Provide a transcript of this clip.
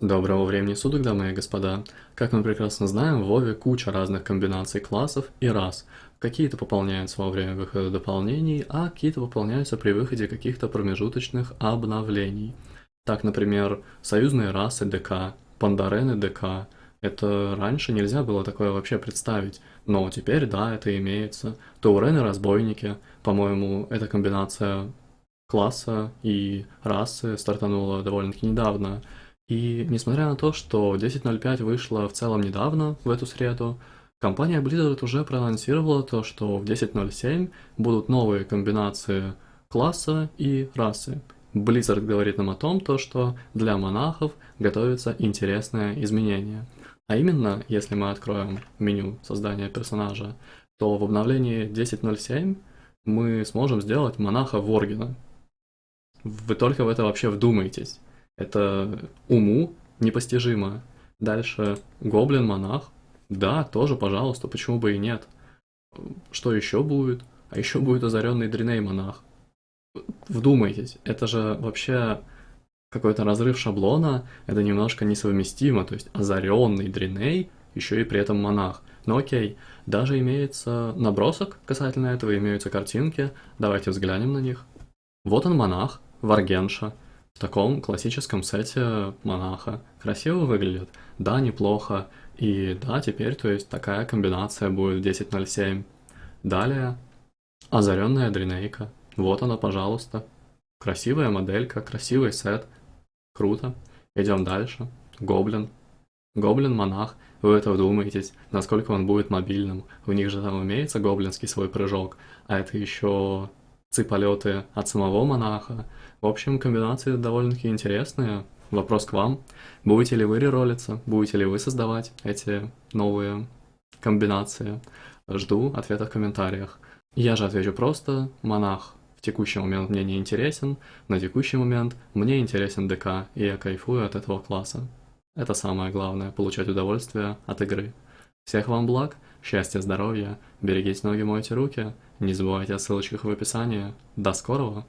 Доброго времени суток, дамы и господа. Как мы прекрасно знаем, в Вове куча разных комбинаций классов и рас. Какие-то пополняются во время выхода дополнений, а какие-то пополняются при выходе каких-то промежуточных обновлений. Так, например, союзные расы ДК, пандарены ДК. Это раньше нельзя было такое вообще представить, но теперь да, это имеется. Таурены-разбойники, по-моему, эта комбинация класса и расы стартанула довольно-таки недавно. И несмотря на то, что 10.05 вышла в целом недавно, в эту среду, компания Blizzard уже проанонсировала то, что в 10.07 будут новые комбинации класса и расы. Blizzard говорит нам о том, то, что для монахов готовится интересное изменение. А именно, если мы откроем меню создания персонажа, то в обновлении 10.07 мы сможем сделать монаха Воргена. Вы только в это вообще вдумайтесь. Это уму непостижимо. Дальше гоблин-монах. Да, тоже, пожалуйста, почему бы и нет. Что еще будет? А еще будет озаренный дреней-монах. Вдумайтесь, это же вообще какой-то разрыв шаблона, это немножко несовместимо, то есть озаренный дреней, еще и при этом монах. Но окей, даже имеется набросок касательно этого, имеются картинки, давайте взглянем на них. Вот он монах, Варгенша, в таком классическом сете монаха. Красиво выглядит? Да, неплохо. И да, теперь, то есть, такая комбинация будет 10.07. Далее, озаренная дринейка. Вот она, пожалуйста. Красивая моделька, красивый сет. Круто. Идем дальше. Гоблин. Гоблин-монах. Вы это вдумаетесь, насколько он будет мобильным. У них же там имеется гоблинский свой прыжок, а это еще ци-полеты от самого монаха. В общем, комбинации довольно-таки интересные. Вопрос к вам. Будете ли вы реролиться? Будете ли вы создавать эти новые комбинации? Жду ответа в комментариях. Я же отвечу просто. Монах в текущий момент мне не интересен. На текущий момент мне интересен ДК, и я кайфую от этого класса. Это самое главное, получать удовольствие от игры. Всех вам благ, счастья, здоровья, берегите ноги, мойте руки, не забывайте о ссылочках в описании. До скорого!